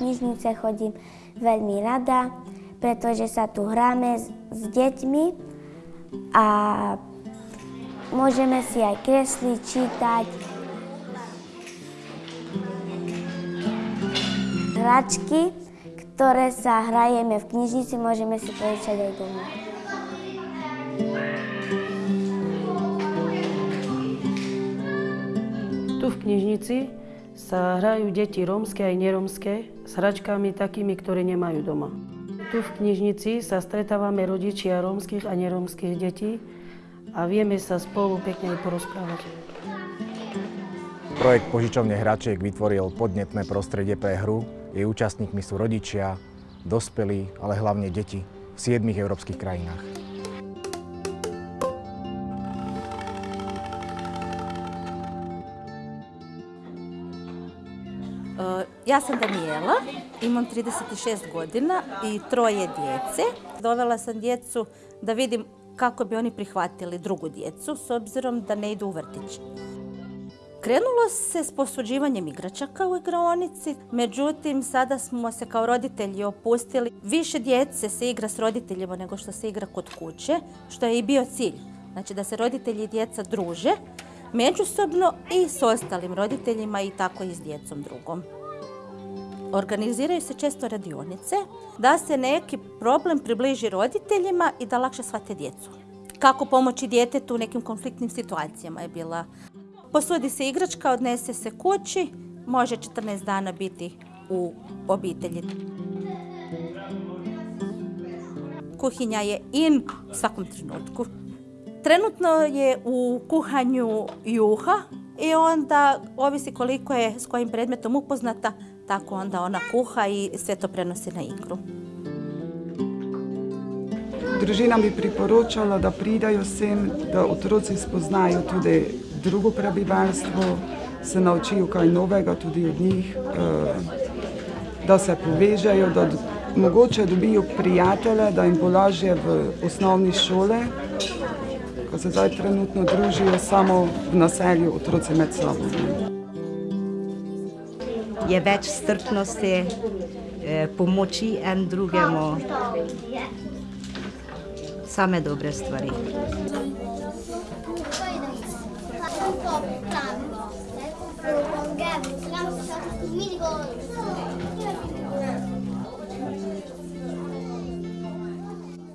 knižnice chodím veľmi rada, pretože sa tu hráme s, s deťmi a môžeme si aj kresliť, čítať. Hračky, ktoré sa hrajeme v knižnici, môžeme si požičať aj doma. Tu v knižnici sa hrajú deti rómske aj nerómske s hračkami takými, ktoré nemajú doma. Tu v knižnici sa stretávame rodičia rómskych a nerómskych detí a vieme sa spolu pekne aj porozprávať. Projekt požičovne hračiek vytvoril podnetné prostredie pre hru. Jej účastníkmi sú rodičia, dospelí, ale hlavne deti v siedmých európskych krajinách. Ja sam Danijela, imam 36 godina i troje djece. Dovela sam djecu da vidim kako bi oni prihvatili drugu djecu s obzirom da ne idu u vrtić. Krenulo se s posuđivanjem igračaka u igraonici, međutim sada smo se kao roditelji opustili. Više djece se igra s roditeljima nego što se igra kod kuće, što je i bio cilj. Znači da se roditelji i djeca druže međusobno i s ostalim roditeljima i tako i s djecom drugom. Organiziraju se često radionice da se neki problem približi roditeljima i da lakše shvate djecu. Kako pomoći djetetu u nekim konfliktnim situacijama je bila. Posudi se igračka, odnese se kući, može 14 dana biti u obitelji. Kuhinja je in u svakom trenutku. Trenutno je u kuhanju juha i onda ovisi koliko je s kojim predmetom upoznata, tako onda ona kuha i sve to prenosi na igru. Družinam bi priporočala, da pridajo sem, da otroci spoznajo tudi drugo prebivalstvo, se naučijo kaj novega tudi od njih, eh, da se povežejo, da mogoče dobijo prijatelje, da jim bo lažje v osnovni šole, ko se zdaj trenutno družijo samo v naselju otroci med sabo. je več strpnosti, eh, pomoči en drugemu, same dobre stvari. Minigol.